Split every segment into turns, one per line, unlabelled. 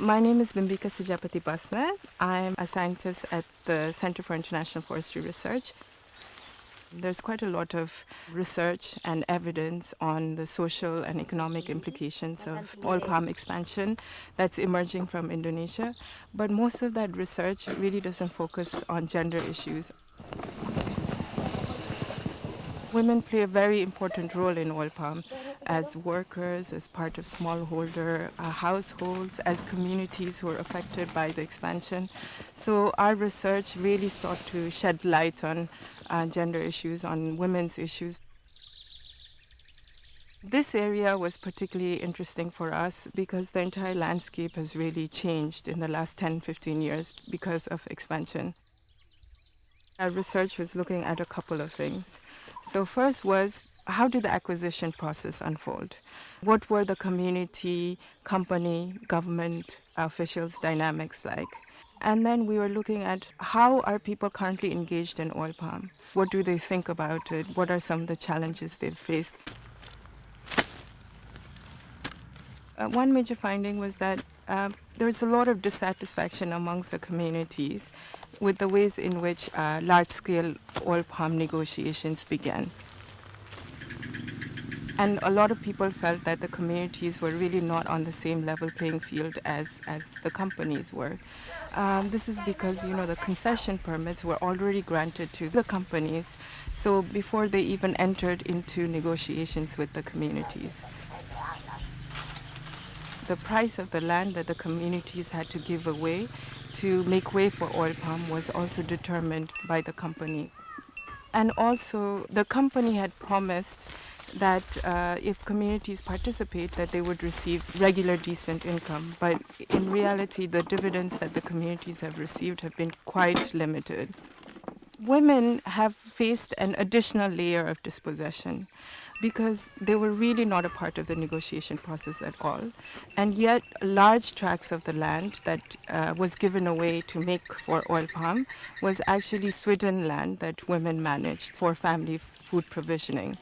My name is Bimbika Sijapati Basnett. I'm a scientist at the Center for International Forestry Research. There's quite a lot of research and evidence on the social and economic implications of oil palm expansion that's emerging from Indonesia, but most of that research really doesn't focus on gender issues. Women play a very important role in oil palm as workers, as part of smallholder uh, households, as communities who are affected by the expansion. So our research really sought to shed light on uh, gender issues, on women's issues. This area was particularly interesting for us because the entire landscape has really changed in the last 10, 15 years because of expansion. Our research was looking at a couple of things. So first was how did the acquisition process unfold? What were the community, company, government officials dynamics like? And then we were looking at how are people currently engaged in oil palm? What do they think about it? What are some of the challenges they've faced? Uh, one major finding was that uh, there's a lot of dissatisfaction amongst the communities with the ways in which uh, large-scale oil palm negotiations began. And a lot of people felt that the communities were really not on the same level playing field as, as the companies were. Um, this is because, you know, the concession permits were already granted to the companies, so before they even entered into negotiations with the communities. The price of the land that the communities had to give away to make way for oil palm was also determined by the company. And also, the company had promised that uh, if communities participate, that they would receive regular decent income. But in reality, the dividends that the communities have received have been quite limited. Women have faced an additional layer of dispossession because they were really not a part of the negotiation process at all. And yet, large tracts of the land that uh, was given away to make for oil palm was actually Swidden land that women managed for family food provisioning.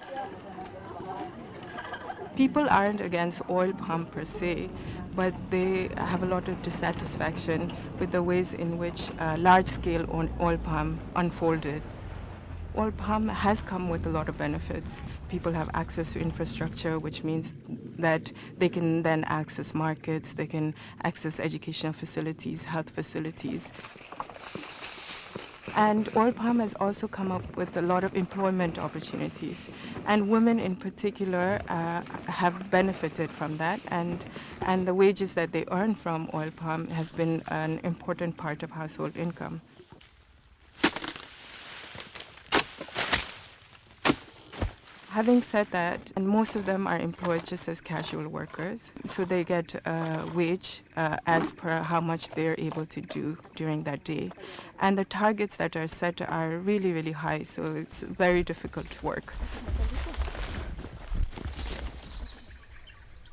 People aren't against oil palm per se, but they have a lot of dissatisfaction with the ways in which uh, large-scale oil palm unfolded. Oil palm has come with a lot of benefits. People have access to infrastructure, which means that they can then access markets, they can access educational facilities, health facilities. And oil palm has also come up with a lot of employment opportunities. And women in particular uh, have benefited from that. And, and the wages that they earn from oil palm has been an important part of household income. Having said that, and most of them are employed just as casual workers, so they get a wage uh, as per how much they're able to do during that day. And the targets that are set are really, really high, so it's very difficult work.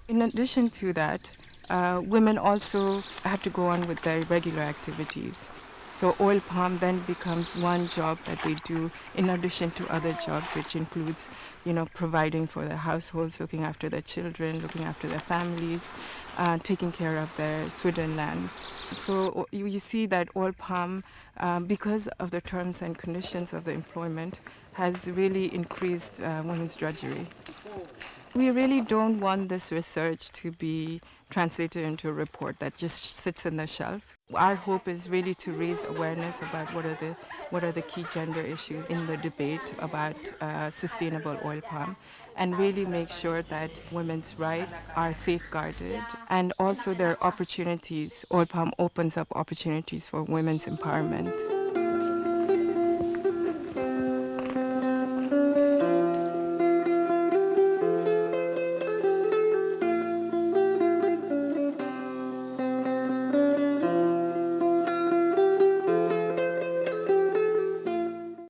In addition to that, uh, women also have to go on with their regular activities. So oil palm then becomes one job that they do in addition to other jobs, which includes, you know, providing for their households, looking after their children, looking after their families, uh, taking care of their Swidden lands. So you, you see that oil palm, um, because of the terms and conditions of the employment, has really increased uh, women's drudgery. We really don't want this research to be translated into a report that just sits on the shelf. Our hope is really to raise awareness about what are the, what are the key gender issues in the debate about uh, sustainable oil palm and really make sure that women's rights are safeguarded and also their opportunities, oil palm opens up opportunities for women's empowerment.